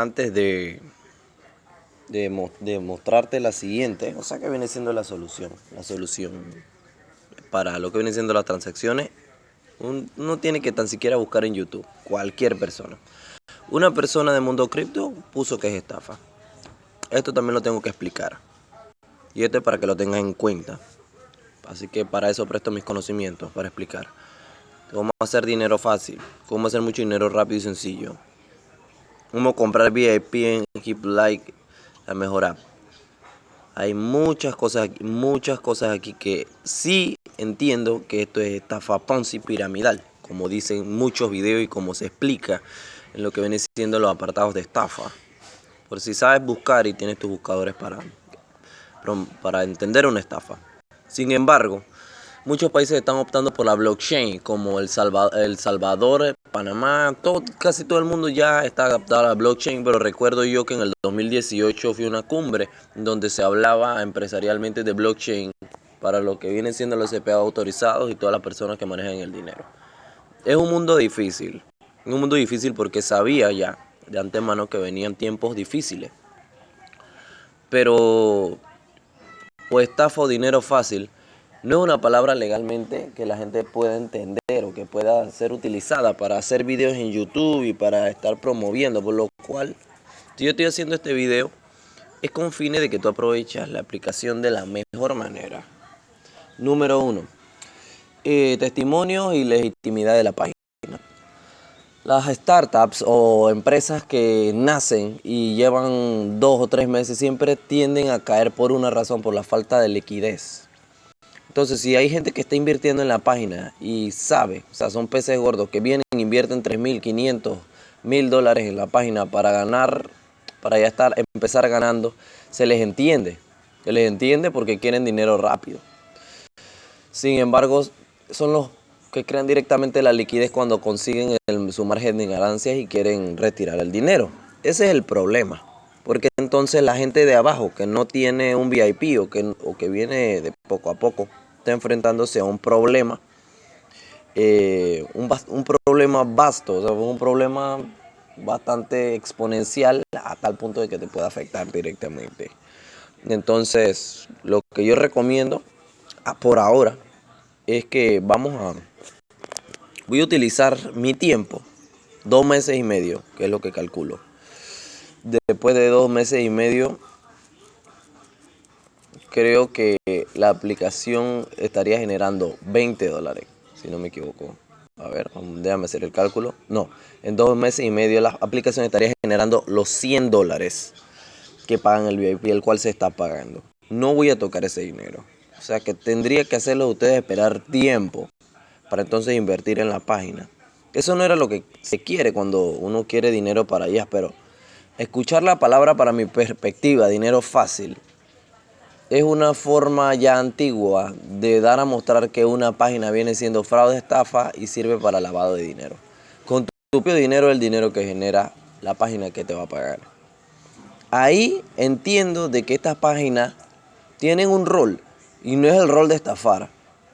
antes de, de, mostrarte la siguiente, o sea que viene siendo la solución, la solución para lo que viene siendo las transacciones, uno tiene que tan siquiera buscar en YouTube, cualquier persona. Una persona de mundo cripto puso que es estafa. Esto también lo tengo que explicar. Y esto es para que lo tengas en cuenta. Así que para eso presto mis conocimientos, para explicar. Cómo hacer dinero fácil, cómo hacer mucho dinero rápido y sencillo. Cómo comprar VIP en Keep Like, la mejor app. Hay muchas cosas, aquí, muchas cosas aquí que sí entiendo que esto es estafa Ponzi piramidal, como dicen muchos videos y como se explica en lo que viene siendo los apartados de estafa. Por si sabes buscar y tienes tus buscadores para, para entender una estafa. Sin embargo, muchos países están optando por la blockchain, como El Salvador, el Salvador Panamá, todo, casi todo el mundo ya está adaptado a la blockchain, pero recuerdo yo que en el 2018 fui a una cumbre donde se hablaba empresarialmente de blockchain para lo que vienen siendo los CPA autorizados y todas las personas que manejan el dinero. Es un mundo difícil, un mundo difícil porque sabía ya de antemano que venían tiempos difíciles. Pero o estafa o dinero fácil no es una palabra legalmente que la gente pueda entender o que pueda ser utilizada para hacer videos en YouTube y para estar promoviendo, por lo cual si yo estoy haciendo este video es con fines de que tú aprovechas la aplicación de la mejor manera. Número uno, eh, testimonios y legitimidad de la página. Las startups o empresas que nacen y llevan dos o tres meses siempre tienden a caer por una razón, por la falta de liquidez. Entonces, si hay gente que está invirtiendo en la página y sabe, o sea, son peces gordos que vienen e invierten 3.500, mil dólares en la página para ganar, para ya estar, empezar ganando, se les entiende. Se les entiende porque quieren dinero rápido. Sin embargo, son los que crean directamente la liquidez cuando consiguen su margen de ganancias y quieren retirar el dinero. Ese es el problema. Porque entonces la gente de abajo que no tiene un VIP o que, o que viene de poco a poco está enfrentándose a un problema, eh, un, un, problema vasto, o sea, un problema bastante exponencial a tal punto de que te pueda afectar directamente. Entonces, lo que yo recomiendo por ahora es que vamos a voy a utilizar mi tiempo, dos meses y medio, que es lo que calculo. Después de dos meses y medio, creo que la aplicación estaría generando 20 dólares, si no me equivoco. A ver, déjame hacer el cálculo. No, en dos meses y medio la aplicación estaría generando los 100 dólares que pagan el VIP, el cual se está pagando. No voy a tocar ese dinero. O sea que tendría que hacerlo ustedes esperar tiempo para entonces invertir en la página. Eso no era lo que se quiere cuando uno quiere dinero para allá, pero escuchar la palabra para mi perspectiva, dinero fácil, es una forma ya antigua de dar a mostrar que una página viene siendo fraude, estafa y sirve para lavado de dinero. Con tu propio dinero el dinero que genera la página que te va a pagar. Ahí entiendo de que estas páginas tienen un rol y no es el rol de estafar.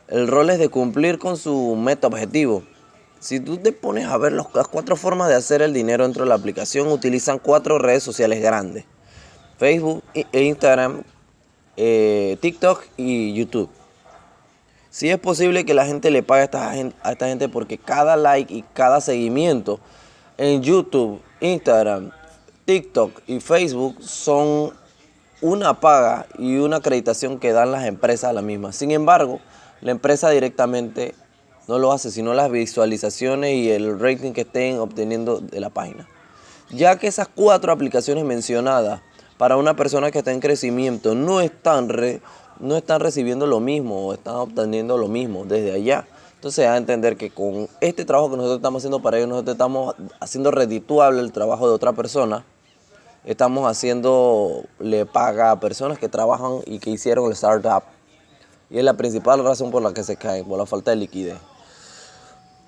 El rol es de cumplir con su meta objetivo. Si tú te pones a ver las cuatro formas de hacer el dinero dentro de la aplicación, utilizan cuatro redes sociales grandes. Facebook, e Instagram, eh, TikTok y YouTube. Si es posible que la gente le pague a esta, gente, a esta gente porque cada like y cada seguimiento en YouTube, Instagram, TikTok y Facebook son una paga y una acreditación que dan las empresas a la misma. Sin embargo, la empresa directamente no lo hace, sino las visualizaciones y el rating que estén obteniendo de la página. Ya que esas cuatro aplicaciones mencionadas para una persona que está en crecimiento no están, no están recibiendo lo mismo o están obteniendo lo mismo desde allá. Entonces, a entender que con este trabajo que nosotros estamos haciendo para ellos, nosotros estamos haciendo redituable el trabajo de otra persona. Estamos haciendo, le paga a personas que trabajan y que hicieron el startup y es la principal razón por la que se caen, por la falta de liquidez.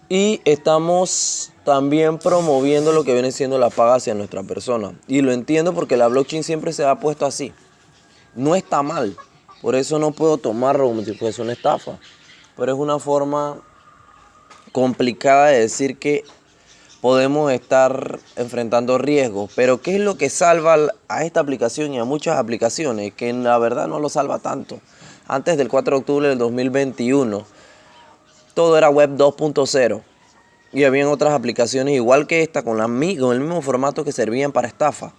Y estamos también promoviendo lo que viene siendo la paga hacia nuestra persona. Y lo entiendo porque la blockchain siempre se ha puesto así. No está mal. Por eso no puedo tomarlo como si fuese una estafa. Pero es una forma complicada de decir que podemos estar enfrentando riesgos. Pero ¿qué es lo que salva a esta aplicación y a muchas aplicaciones? Que la verdad no lo salva tanto. Antes del 4 de octubre del 2021, todo era web 2.0. Y habían otras aplicaciones igual que esta, con, la, con el mismo formato que servían para estafa.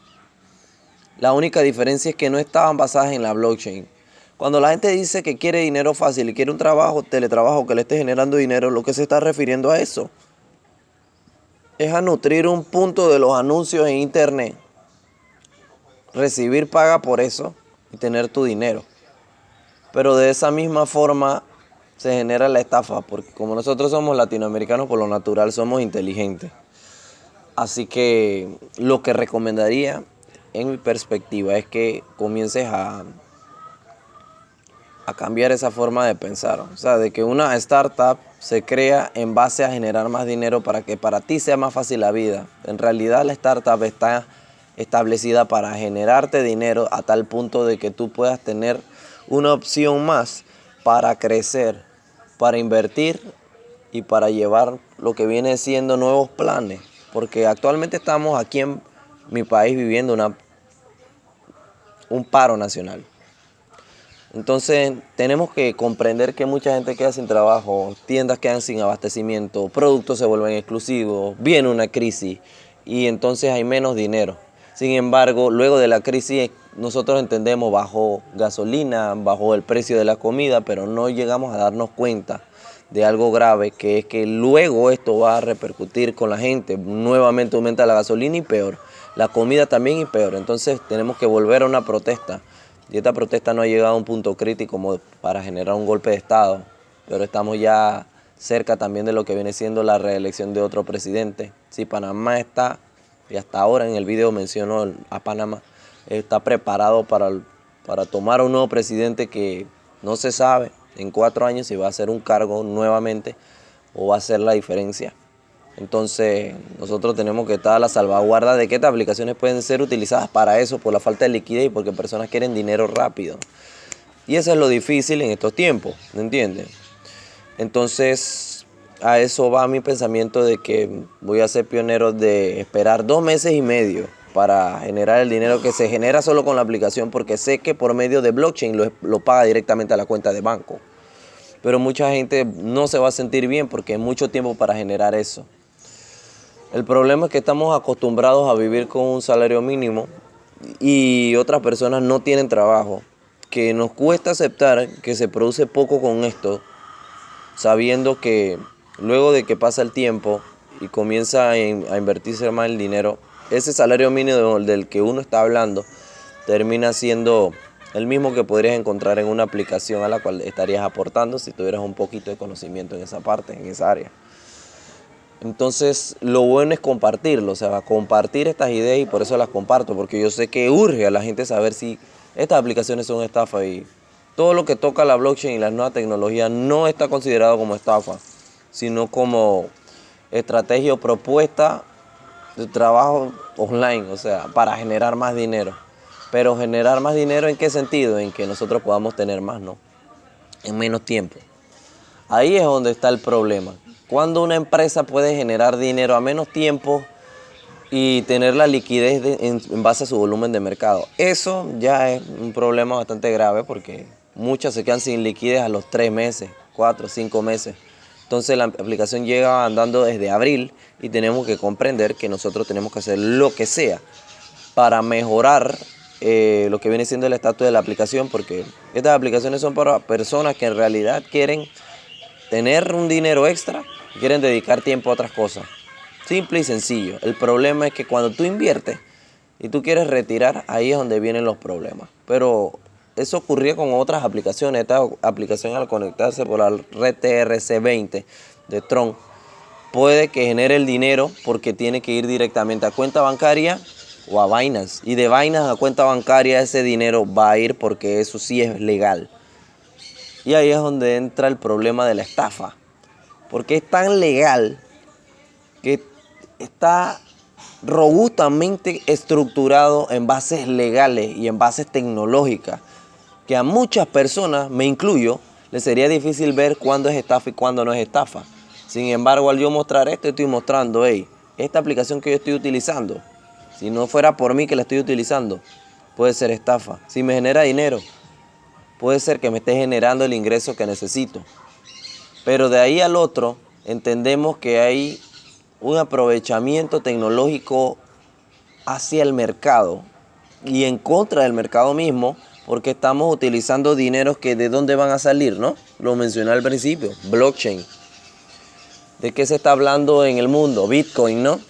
La única diferencia es que no estaban basadas en la blockchain. Cuando la gente dice que quiere dinero fácil y quiere un trabajo, teletrabajo que le esté generando dinero, lo que se está refiriendo a eso es a nutrir un punto de los anuncios en internet, recibir paga por eso y tener tu dinero. Pero de esa misma forma se genera la estafa, porque como nosotros somos latinoamericanos por lo natural somos inteligentes. Así que lo que recomendaría en mi perspectiva es que comiences a, a cambiar esa forma de pensar. O sea, de que una startup se crea en base a generar más dinero para que para ti sea más fácil la vida. En realidad la startup está establecida para generarte dinero a tal punto de que tú puedas tener una opción más para crecer, para invertir y para llevar lo que viene siendo nuevos planes. Porque actualmente estamos aquí en mi país viviendo una un paro nacional. Entonces tenemos que comprender que mucha gente queda sin trabajo, tiendas quedan sin abastecimiento, productos se vuelven exclusivos, viene una crisis y entonces hay menos dinero. Sin embargo, luego de la crisis nosotros entendemos bajo gasolina, bajo el precio de la comida, pero no llegamos a darnos cuenta de algo grave, que es que luego esto va a repercutir con la gente. Nuevamente aumenta la gasolina y peor la comida también y peor. Entonces tenemos que volver a una protesta. Y esta protesta no ha llegado a un punto crítico como para generar un golpe de Estado, pero estamos ya cerca también de lo que viene siendo la reelección de otro presidente. Si Panamá está, y hasta ahora en el video menciono a Panamá, está preparado para, para tomar un nuevo presidente que no se sabe en cuatro años si va a hacer un cargo nuevamente o va a hacer la diferencia. Entonces, nosotros tenemos que estar a la salvaguarda de que estas aplicaciones pueden ser utilizadas para eso, por la falta de liquidez y porque personas quieren dinero rápido. Y eso es lo difícil en estos tiempos, ¿me entiendes? Entonces, a eso va mi pensamiento de que voy a ser pionero de esperar dos meses y medio para generar el dinero que se genera solo con la aplicación, porque sé que por medio de blockchain lo, lo paga directamente a la cuenta de banco. Pero mucha gente no se va a sentir bien porque es mucho tiempo para generar eso. El problema es que estamos acostumbrados a vivir con un salario mínimo y otras personas no tienen trabajo, que nos cuesta aceptar que se produce poco con esto, sabiendo que luego de que pasa el tiempo y comienza a, invertirse más el dinero, ese salario mínimo del que uno está hablando termina siendo el mismo que podrías encontrar en una aplicación a la cual estarías aportando si tuvieras un poquito de conocimiento en esa parte, en esa área. Entonces, lo bueno es compartirlo, o sea, compartir estas ideas y por eso las comparto, porque yo sé que urge a la gente saber si estas aplicaciones son estafa y todo lo que toca la blockchain y las nuevas tecnologías no está considerado como estafa, sino como estrategia o propuesta de trabajo online, o sea, para generar más dinero. Pero generar más dinero en qué sentido? En que nosotros podamos tener más, ¿no? En menos tiempo. Ahí es donde está el problema. Cuando una empresa puede generar dinero a menos tiempo y tener la liquidez en, base a su volumen de mercado. Eso ya es un problema bastante grave porque muchas se quedan sin liquidez a los tres meses, cuatro, cinco meses. Entonces la aplicación llega andando desde abril y tenemos que comprender que nosotros tenemos que hacer lo que sea para mejorar eh, lo que viene siendo el estatus de la aplicación porque estas aplicaciones son para personas que en realidad quieren tener un dinero extra quieren dedicar tiempo a otras cosas. Simple y sencillo. El problema es que cuando tú inviertes y tú quieres retirar, ahí es donde vienen los problemas. Pero eso ocurría con otras aplicaciones. Esta aplicación al conectarse por la red TRC20 de Tron puede que genere el dinero porque tiene que ir directamente a cuenta bancaria o a Binance. Y de Binance a cuenta bancaria ese dinero va a ir porque eso sí es legal. Y ahí es donde entra el problema de la estafa porque es tan legal que está robustamente estructurado en bases legales y en bases tecnológicas, que a muchas personas, me incluyo, les sería difícil ver cuándo es estafa y cuándo no es estafa. Sin embargo, al yo mostrar esto, estoy mostrando, hey, esta aplicación que yo estoy utilizando, si no fuera por mí que la estoy utilizando, puede ser estafa. Si me genera dinero, puede ser que me esté generando el ingreso que necesito. Pero de ahí al otro, entendemos que hay un aprovechamiento tecnológico hacia el mercado y en contra del mercado mismo, porque estamos utilizando dineros que de dónde van a salir, ¿no? Lo mencioné al principio, blockchain. ¿De qué se está hablando en el mundo? Bitcoin, ¿no?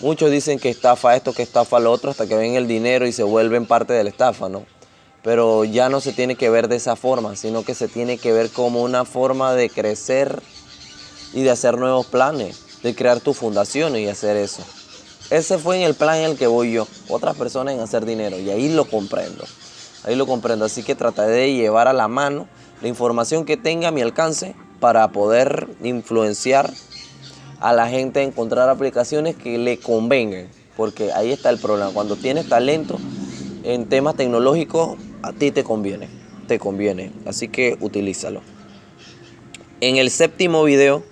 Muchos dicen que estafa esto, que estafa lo otro, hasta que ven el dinero y se vuelven parte de la estafa, ¿no? Pero ya no se tiene que ver de esa forma, sino que se tiene que ver como una forma de crecer y de hacer nuevos planes, de crear tu fundación y hacer eso. Ese fue el plan en el que voy yo, otras personas en hacer dinero, y ahí lo comprendo. Ahí lo comprendo, así que trataré de llevar a la mano la información que tenga a mi alcance para poder influenciar a la gente a encontrar aplicaciones que le convengan. Porque ahí está el problema. Cuando tienes talento en temas tecnológicos, a ti te conviene. Te conviene. Así que utilízalo. En el séptimo video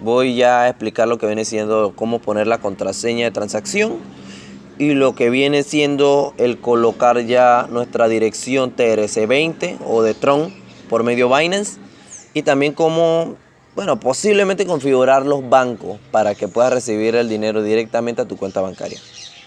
voy ya a explicar lo que viene siendo cómo poner la contraseña de transacción y lo que viene siendo el colocar ya nuestra dirección TRC20 o de Tron por medio Binance y también cómo, bueno, posiblemente configurar los bancos para que puedas recibir el dinero directamente a tu cuenta bancaria.